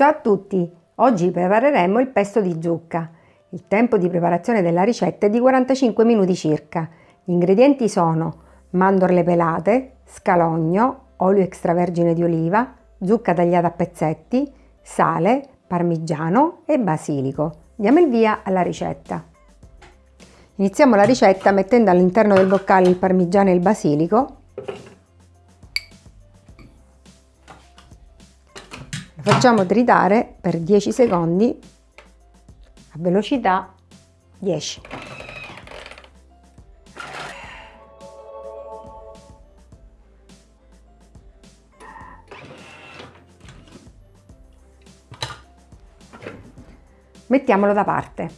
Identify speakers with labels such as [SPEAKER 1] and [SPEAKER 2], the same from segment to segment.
[SPEAKER 1] Ciao a tutti! Oggi prepareremo il pesto di zucca. Il tempo di preparazione della ricetta è di 45 minuti circa. Gli ingredienti sono mandorle pelate, scalogno, olio extravergine di oliva, zucca tagliata a pezzetti, sale, parmigiano e basilico. Diamo il via alla ricetta. Iniziamo la ricetta mettendo all'interno del boccale il parmigiano e il basilico facciamo tritare per 10 secondi a velocità 10. Mettiamolo da parte.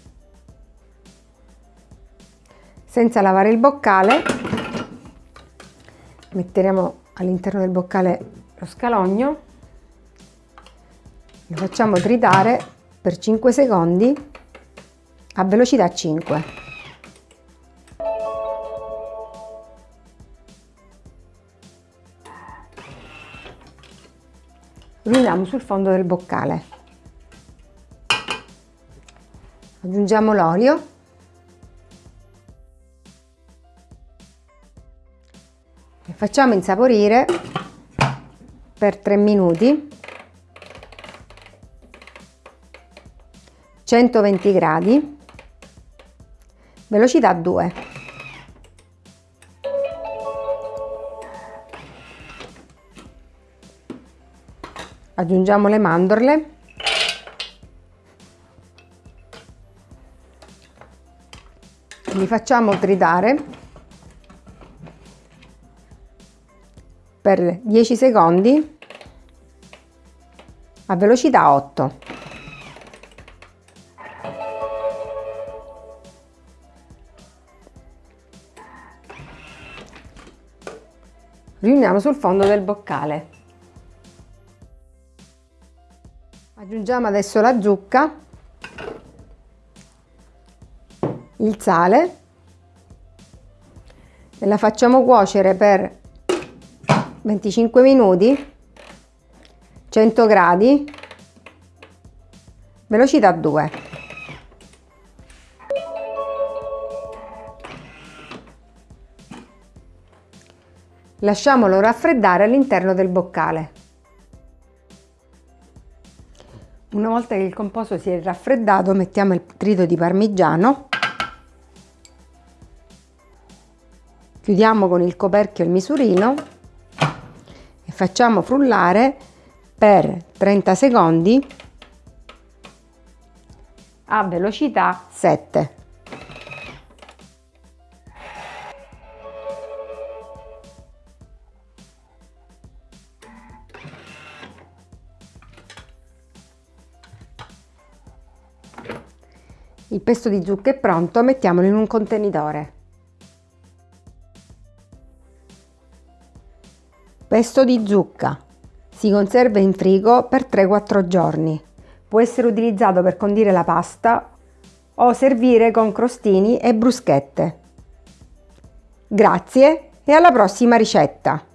[SPEAKER 1] Senza lavare il boccale metteremo all'interno del boccale lo scalogno lo facciamo tritare per 5 secondi a velocità 5. Riuniamo sul fondo del boccale. Aggiungiamo l'olio. E facciamo insaporire per 3 minuti 120 gradi, velocità 2. Aggiungiamo le mandorle. Li facciamo tritare per 10 secondi a velocità 8. Riuniamo sul fondo del boccale. Aggiungiamo adesso la zucca, il sale e la facciamo cuocere per 25 minuti, 100 gradi, velocità 2. Lasciamolo raffreddare all'interno del boccale. Una volta che il composto si è raffreddato mettiamo il trito di parmigiano, chiudiamo con il coperchio il misurino e facciamo frullare per 30 secondi a velocità 7. Il pesto di zucca è pronto, mettiamolo in un contenitore. Pesto di zucca. Si conserva in frigo per 3-4 giorni. Può essere utilizzato per condire la pasta o servire con crostini e bruschette. Grazie e alla prossima ricetta!